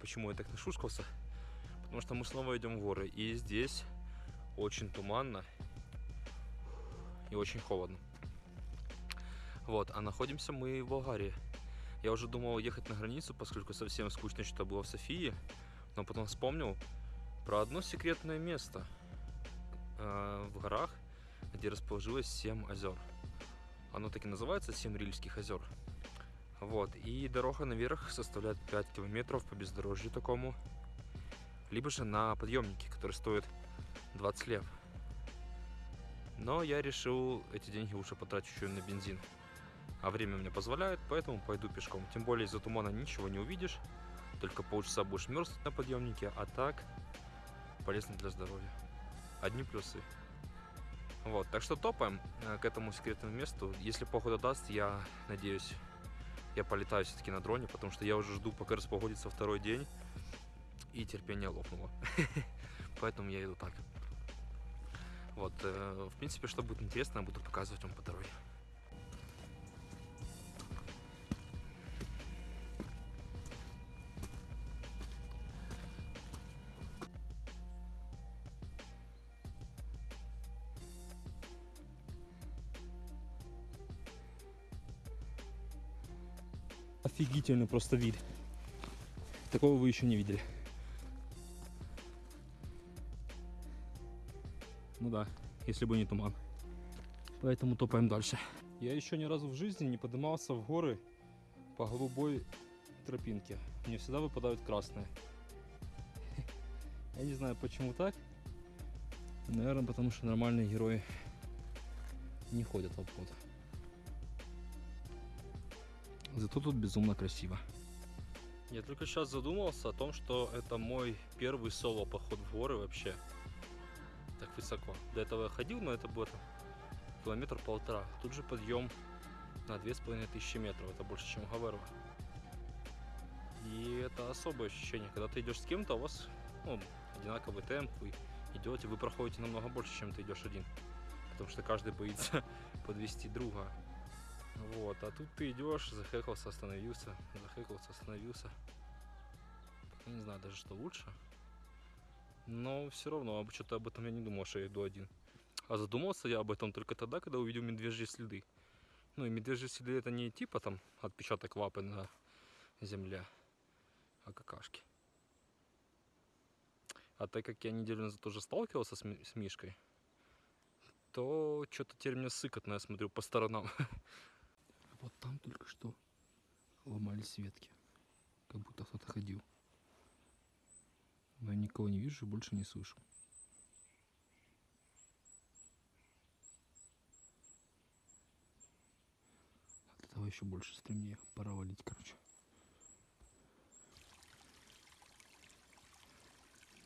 почему я так нашушкался. Потому что мы снова идем в горы. И здесь очень туманно и очень холодно. Вот, а находимся мы в Болгарии. Я уже думал ехать на границу, поскольку совсем скучно что было в Софии. Но потом вспомнил про одно секретное место э, в горах, где расположилось 7 озер. Оно так и называется 7 Рильских озер. Вот, и дорога наверх составляет 5 километров по бездорожью такому. Либо же на подъемнике, который стоит 20 лев. Но я решил эти деньги лучше потратить еще на бензин. А время мне позволяет, поэтому пойду пешком. Тем более из-за тумана ничего не увидишь. Только полчаса будешь мерзнуть на подъемнике, а так полезно для здоровья. Одни плюсы. Вот, так что топаем э, к этому секретному месту. Если погода даст, я надеюсь, я полетаю все-таки на дроне, потому что я уже жду, пока распогодится второй день, и терпение лопнуло. Поэтому я иду так. Вот, э, в принципе, что будет интересно, я буду показывать вам по дороге. Офигительный просто вид. Такого вы еще не видели. Ну да, если бы не туман. Поэтому топаем дальше. Я еще ни разу в жизни не поднимался в горы по голубой тропинке. Мне всегда выпадают красные. Я не знаю, почему так. Наверное, потому что нормальные герои не ходят в обход. Зато тут безумно красиво. Я только сейчас задумался о том, что это мой первый соло поход в горы вообще. Так высоко. До этого я ходил, но это было километр полтора. Тут же подъем на две с половиной тысячи метров. Это больше, чем Гаверва. И это особое ощущение. Когда ты идешь с кем-то, у вас ну, одинаковый темп, вы идете, вы проходите намного больше, чем ты идешь один. Потому что каждый боится подвести друга. Вот, а тут ты идешь, захекался, остановился, захекался, остановился. Не знаю даже, что лучше. Но все равно, что-то об этом я не думал, что я иду один. А задумался я об этом только тогда, когда увидел медвежьи следы. Ну и медвежьи следы это не типа там отпечаток лапы на земле, а какашки. А так как я неделю назад тоже сталкивался с, с Мишкой, то что-то теперь мне сыкотно, я смотрю по сторонам. Вот там только что ломались ветки. Как будто кто-то ходил. Но я никого не вижу и больше не слышу. От этого еще больше стремнее. Пора валить, короче.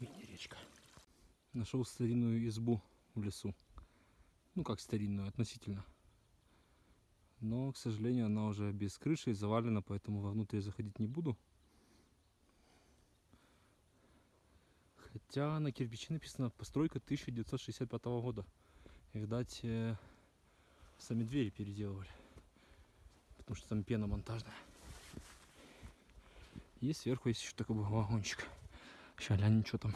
Мини-речка. Нашел старинную избу в лесу. Ну как старинную, относительно. Но, к сожалению, она уже без крыши и завалена, поэтому вовнутрь заходить не буду. Хотя на кирпиче написано постройка 1965 года. Видать, э, сами двери переделывали. Потому что там пена монтажная. И сверху есть еще такой вагончик. Сейчас глянем, что там.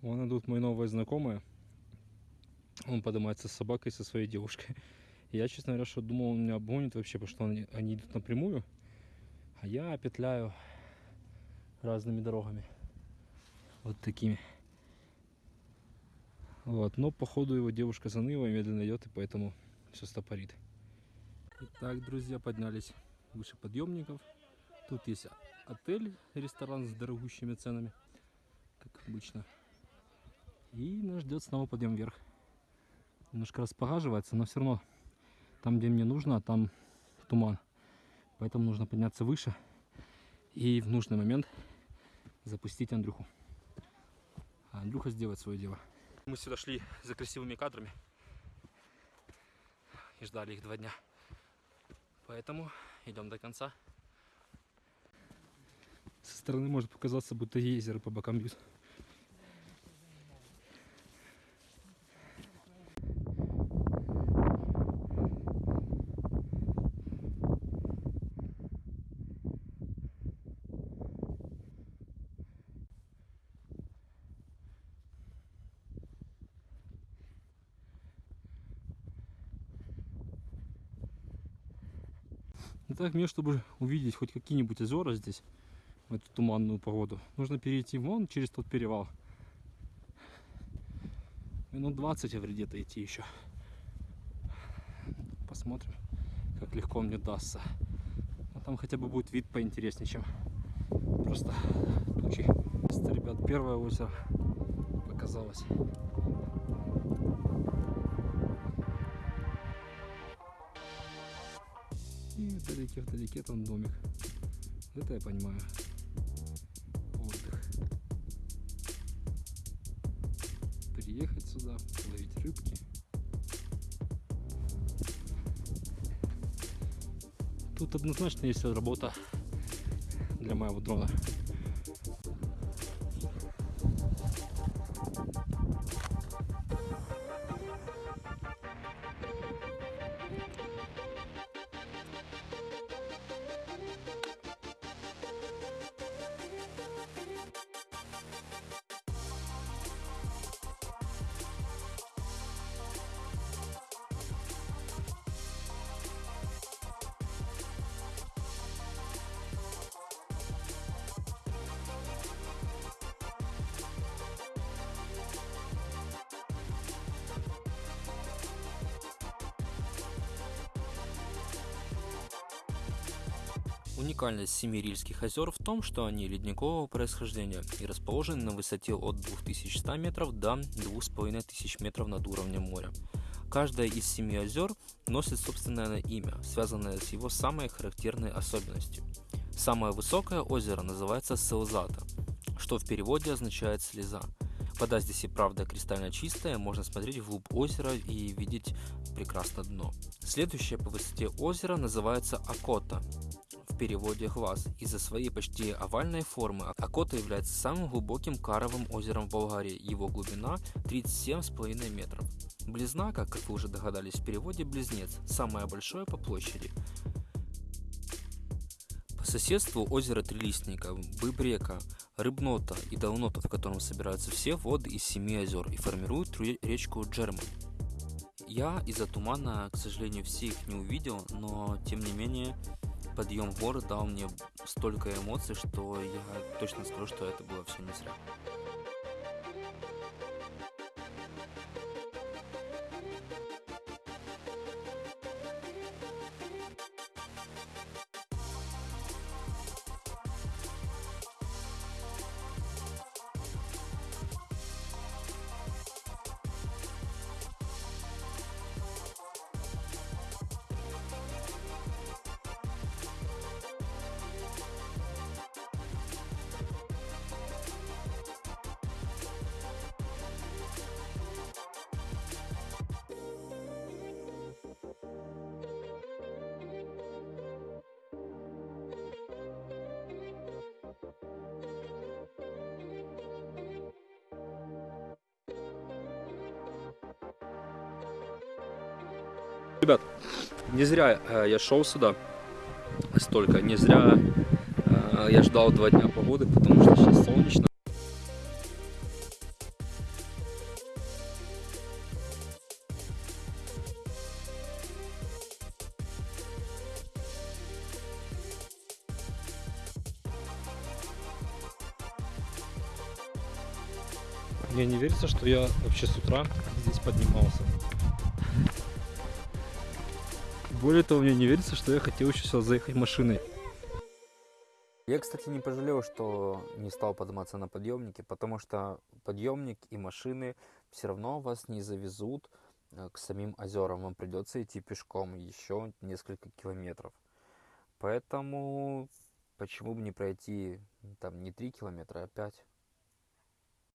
Вон идут мои новые знакомые. Он поднимается с собакой, со своей девушкой. Я, честно говоря, что думал, он меня обгонит вообще, потому что они, они идут напрямую. А я петляю разными дорогами. Вот такими. Вот, но походу его девушка заныла и медленно идет, и поэтому все стопорит. Итак, друзья, поднялись выше подъемников. Тут есть отель, ресторан с дорогущими ценами, как обычно. И нас ждет снова подъем вверх. Немножко распогаживается, но все равно там, где мне нужно, а там туман. Поэтому нужно подняться выше и в нужный момент запустить Андрюху. А Андрюха сделает свое дело. Мы сюда шли за красивыми кадрами и ждали их два дня. Поэтому идем до конца. Со стороны может показаться, будто езеро по бокам бьют. Ну так мне, чтобы увидеть хоть какие-нибудь озера здесь, в эту туманную погоду, нужно перейти вон через тот перевал. Минут 20 где-то идти еще. Посмотрим, как легко мне дастся. А там хотя бы будет вид поинтереснее, чем просто тучи. Ребят, первое озеро показалось. Вдалеке, вдалеке там домик. Это я понимаю. Отдых. Приехать сюда, ловить рыбки. Тут однозначно есть работа для моего дрона. Уникальность Семирильских озер в том, что они ледникового происхождения и расположены на высоте от 2100 метров до 2500 метров над уровнем моря. Каждое из семи озер носит собственное имя, связанное с его самой характерной особенностью. Самое высокое озеро называется Селзата, что в переводе означает «слеза». Вода здесь и правда кристально чистая, можно смотреть вглубь озера и видеть прекрасно дно. Следующее по высоте озеро называется Акота, переводе глаз. Из-за своей почти овальной формы Акота является самым глубоким каровым озером в Болгарии. Его глубина 37,5 метров. Близна, как вы уже догадались, в переводе близнец, самое большое по площади. По соседству озеро Трилистника, Быбрека, Рыбнота и Долнота, в котором собираются все воды из семи озер и формируют речку Джерман. Я из-за тумана, к сожалению, все их не увидел, но тем не менее подъем в горы дал мне столько эмоций, что я точно скажу, что это было все не зря. Ребят, не зря э, я шел сюда столько, не зря э, я ждал два дня погоды, потому что сейчас солнечно. Мне не верится, что я вообще с утра здесь поднимался. Более того, мне не верится, что я хотел еще сюда заехать машиной. Я, кстати, не пожалел, что не стал подниматься на подъемнике, потому что подъемник и машины все равно вас не завезут э, к самим озерам. Вам придется идти пешком еще несколько километров. Поэтому почему бы не пройти там не 3 километра, а 5?